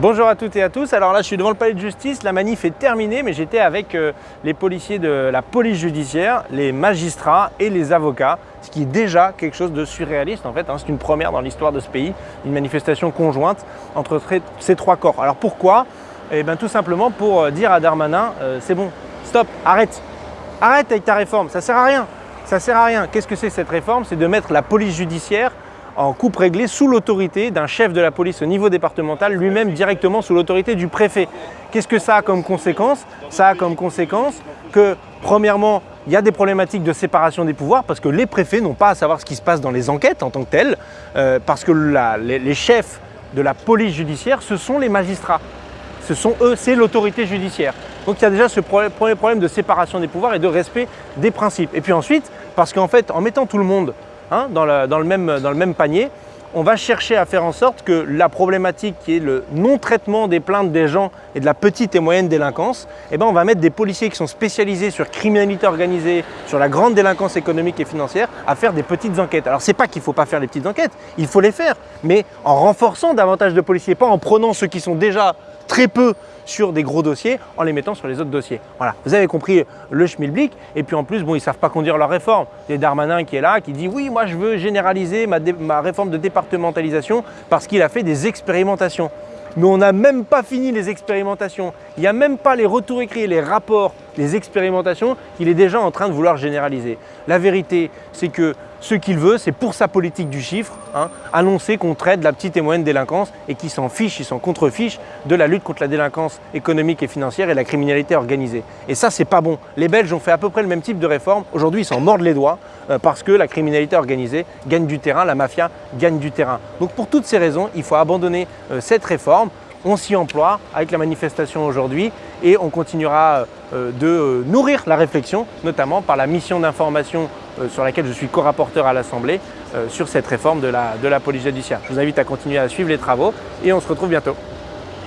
Bonjour à toutes et à tous. Alors là, je suis devant le palais de justice. La manif est terminée, mais j'étais avec euh, les policiers de la police judiciaire, les magistrats et les avocats, ce qui est déjà quelque chose de surréaliste en fait. Hein. C'est une première dans l'histoire de ce pays, une manifestation conjointe entre ces trois corps. Alors pourquoi? Eh bien tout simplement pour euh, dire à Darmanin, euh, c'est bon, stop, arrête. Arrête avec ta réforme, ça sert à rien. Ça sert à rien. Qu'est-ce que c'est cette réforme? C'est de mettre la police judiciaire en coupe réglée sous l'autorité d'un chef de la police au niveau départemental, lui-même directement sous l'autorité du préfet. Qu'est-ce que ça a comme conséquence? Ça a comme conséquence que, premièrement, il y a des problématiques de séparation des pouvoirs parce que les préfets n'ont pas à savoir ce qui se passe dans les enquêtes en tant que telles, euh, parce que les, chefs de la police judiciaire, ce sont les magistrats. Ce sont eux, c'est l'autorité judiciaire. Donc il y a déjà ce premier problème de séparation des pouvoirs et de respect des principes. Et puis ensuite, parce qu'en fait, en mettant tout le monde Hein, dans, le même, panier, on va chercher à faire en sorte que la problématique qui est le non-traitement des plaintes des gens et de la petite et moyenne délinquance, eh ben on va mettre des policiers qui sont spécialisés sur criminalité organisée, sur la grande délinquance économique et financière, à faire des petites enquêtes. Alors c'est pas qu'il ne faut pas faire les petites enquêtes, il faut les faire, mais en renforçant davantage de policiers, pas en prenant ceux qui sont déjà très peu sur des gros dossiers en les mettant sur les autres dossiers. Voilà, vous avez compris le schmilblick. Et puis en plus, bon, ils ne savent pas conduire leur réforme. Il y a Darmanin qui est là, qui dit oui, moi je veux généraliser ma, ma réforme de départementalisation parce qu'il a fait des expérimentations. Mais on n'a même pas fini les expérimentations. Il n'y a même pas les retours écrits, les rapports, les expérimentations qu'il est déjà en train de vouloir généraliser. La vérité, c'est que ce qu'il veut, c'est pour sa politique du chiffre, hein, annoncer qu'on traite la petite et moyenne délinquance et qu'il s'en fiche, il s'en contrefiche de la lutte contre la délinquance économique et financière et la criminalité organisée. Et ça, c'est pas bon. Les Belges ont fait à peu près le même type de réforme. Aujourd'hui, ils s'en mordent les doigts euh, parce que la criminalité organisée gagne du terrain, la mafia gagne du terrain. Donc pour toutes ces raisons, il faut abandonner euh, cette réforme on s'y emploie avec la manifestation aujourd'hui et on continuera euh, de euh, nourrir la réflexion, notamment par la mission d'information euh, sur laquelle je suis co-rapporteur à l'Assemblée sur cette réforme de la, de la police judiciaire. Je vous invite à continuer à suivre les travaux et on se retrouve bientôt.